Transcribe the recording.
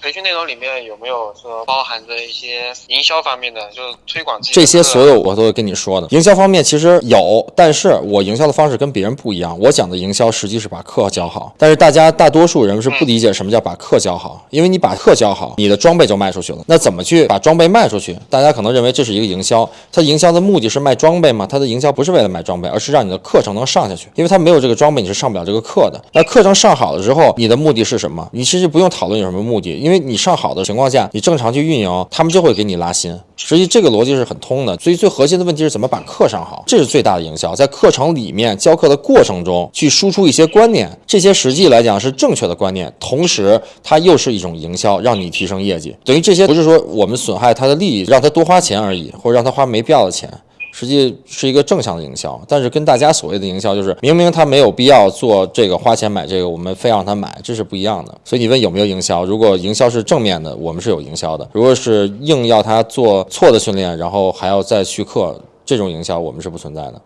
培训内容里面有没有说包含着一些营销方面的，就是推广这些所有我都会跟你说的。营销方面其实有，但是我营销的方式跟别人不一样。我讲的营销实际是把课教好，但是大家大多数人是不理解什么叫把课教好，因为你把课教好，你的装备就卖出去了。那怎么去把装备卖出去？大家可能认为这是一个营销，它营销的目的是卖装备吗？它的营销不是为了卖装备，而是让你的课程能上下去，因为它没有这个装备，你是上不了这个课的。那课程上好了之后，你的目的是什么？你其实不用讨论有什么目的，因为你上好的情况下，你正常去运营，他们就会给你拉新。实际这个逻辑是很通的，所以最核心的问题是怎么把课上好，这是最大的营销。在课程里面教课的过程中，去输出一些观念，这些实际来讲是正确的观念，同时它又是一种营销，让你提升业绩。等于这些不是说我们损害他的利益，让他多花钱而已，或者让他花没必要的钱。实际是一个正向的营销，但是跟大家所谓的营销就是，明明他没有必要做这个花钱买这个，我们非让他买，这是不一样的。所以你问有没有营销？如果营销是正面的，我们是有营销的；如果是硬要他做错的训练，然后还要再续课，这种营销我们是不存在的。